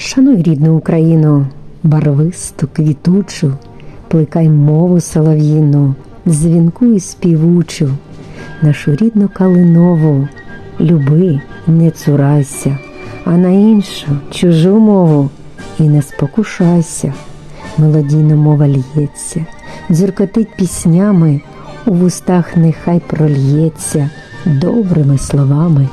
Шануй рідну Україну, барвисту, квітучу, плекай мову солов'їну, дзвінку і співучу, нашу рідну калинову, люби, не цурайся, а на іншу чужу мову і не спокушайся. Мелодійна мова лється, дзюркотить піснями, у вустах нехай прольється добрими словами,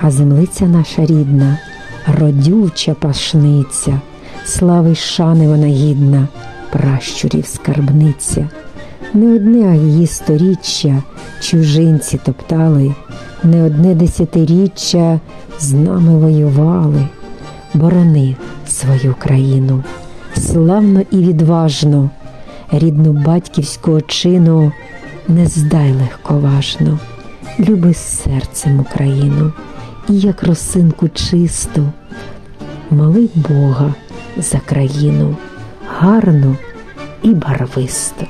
а землиця наша рідна, родюча пашниця, слави шани вона гідна, пращурів скарбниця. Не одне її сторіччя чужинці топтали, не одне десятиріччя з нами воювали. Борони свою країну, славно і відважно, рідну батьківську чину не здай легковажно, люби серцем Україну і як росинку чисту, моли Бога за країну гарну і барвисту.